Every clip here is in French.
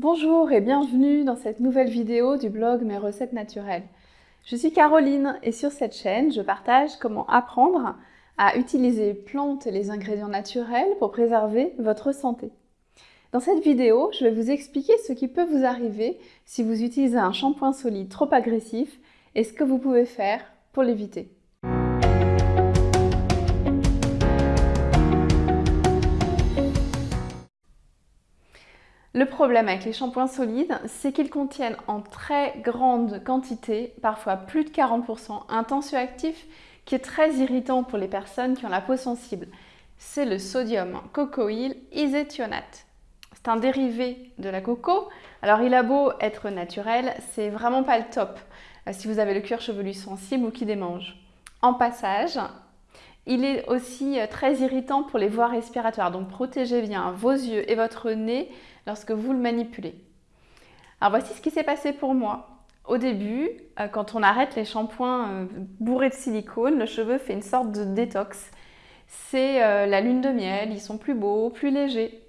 Bonjour et bienvenue dans cette nouvelle vidéo du blog Mes recettes naturelles. Je suis Caroline et sur cette chaîne, je partage comment apprendre à utiliser plantes et les ingrédients naturels pour préserver votre santé. Dans cette vidéo, je vais vous expliquer ce qui peut vous arriver si vous utilisez un shampoing solide trop agressif et ce que vous pouvez faire pour l'éviter. Le problème avec les shampoings solides, c'est qu'ils contiennent en très grande quantité, parfois plus de 40%, un tensioactif qui est très irritant pour les personnes qui ont la peau sensible. C'est le sodium cocoïl iséthionate. C'est un dérivé de la coco. Alors il a beau être naturel, c'est vraiment pas le top euh, si vous avez le cuir chevelu sensible ou qui démange. En passage, il est aussi euh, très irritant pour les voies respiratoires, donc protégez bien vos yeux et votre nez lorsque vous le manipulez. Alors voici ce qui s'est passé pour moi. Au début, euh, quand on arrête les shampoings euh, bourrés de silicone, le cheveu fait une sorte de détox. C'est la lune de miel, ils sont plus beaux, plus légers.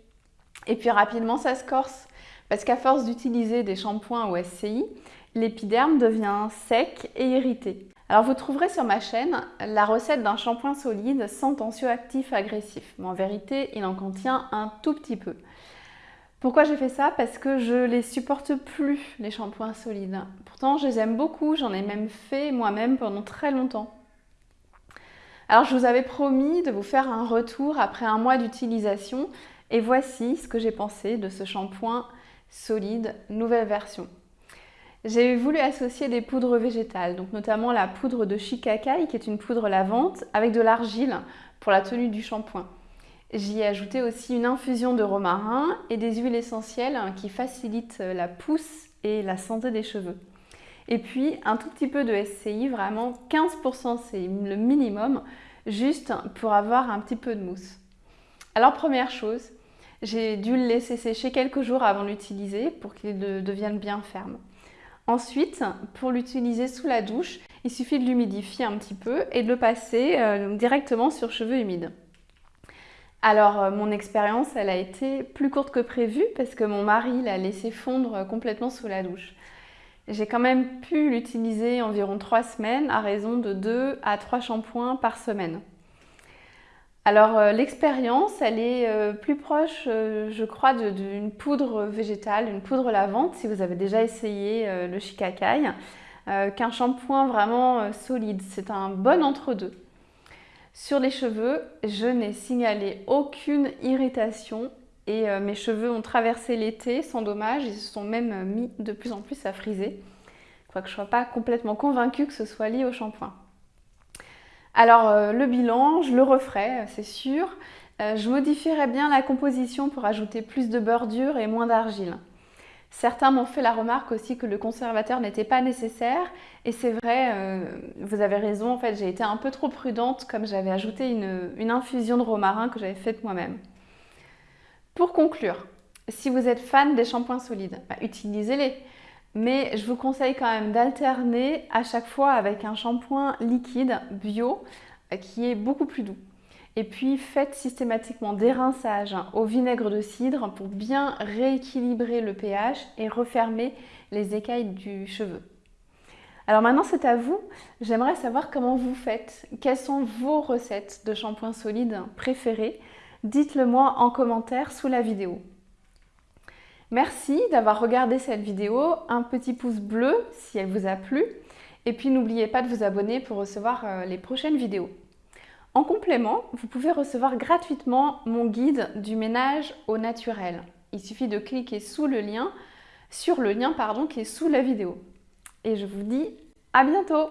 Et puis rapidement, ça se corse. Parce qu'à force d'utiliser des shampoings au SCI, l'épiderme devient sec et irrité. Alors vous trouverez sur ma chaîne la recette d'un shampoing solide sans tensioactif agressif. Mais en vérité, il en contient un tout petit peu. Pourquoi j'ai fait ça? Parce que je les supporte plus, les shampoings solides. Pourtant, je les aime beaucoup, j'en ai même fait moi-même pendant très longtemps. Alors, je vous avais promis de vous faire un retour après un mois d'utilisation et voici ce que j'ai pensé de ce shampoing solide nouvelle version. J'ai voulu associer des poudres végétales, donc notamment la poudre de shikakai qui est une poudre lavante avec de l'argile pour la tenue du shampoing. J'y ai ajouté aussi une infusion de romarin et des huiles essentielles qui facilitent la pousse et la santé des cheveux. Et puis un tout petit peu de SCI, vraiment 15% c'est le minimum, juste pour avoir un petit peu de mousse. Alors première chose, j'ai dû le laisser sécher quelques jours avant l'utiliser pour qu'il devienne bien ferme. Ensuite, pour l'utiliser sous la douche, il suffit de l'humidifier un petit peu et de le passer euh, directement sur cheveux humides. Alors, euh, mon expérience, elle a été plus courte que prévu parce que mon mari l'a laissé fondre complètement sous la douche. J'ai quand même pu l'utiliser environ trois semaines à raison de 2 à 3 shampoings par semaine. Alors euh, l'expérience, elle est euh, plus proche, je crois, d'une poudre végétale, une poudre lavante, si vous avez déjà essayé le shikakai, qu'un shampoing vraiment solide. C'est un bon entre-deux. Sur les cheveux, je n'ai signalé aucune irritation et euh, mes cheveux ont traversé l'été sans dommage. Ils se sont même euh, mis de plus en plus à friser. Quoique je ne sois pas complètement convaincue que ce soit lié au shampoing. Alors euh, le bilan, je le referai, c'est sûr. je modifierai bien la composition pour ajouter plus de beurre dur et moins d'argile. Certains m'ont fait la remarque aussi que le conservateur n'était pas nécessaire et c'est vrai, euh, vous avez raison, en fait j'ai été un peu trop prudente comme j'avais ajouté une, infusion de romarin que j'avais faite moi-même. Pour conclure, si vous êtes fan des shampoings solides, bah, utilisez-les. Mais je vous conseille quand même d'alterner à chaque fois avec un shampoing liquide bio euh, qui est beaucoup plus doux. Et puis faites systématiquement des rinçages au vinaigre de cidre pour bien rééquilibrer le pH et refermer les écailles du cheveu. Alors maintenant c'est à vous, j'aimerais savoir comment vous faites, quelles sont vos recettes de shampoing solide préférées? Dites-le moi en commentaire sous la vidéo. Merci d'avoir regardé cette vidéo, un petit pouce bleu si elle vous a plu et puis n'oubliez pas de vous abonner pour recevoir euh, les prochaines vidéos. En complément, vous pouvez recevoir gratuitement mon guide du ménage au naturel. Il suffit de cliquer sous le lien, sur le lien pardon, qui est sous la vidéo. Et je vous dis à bientôt